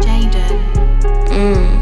Jaden. Mm.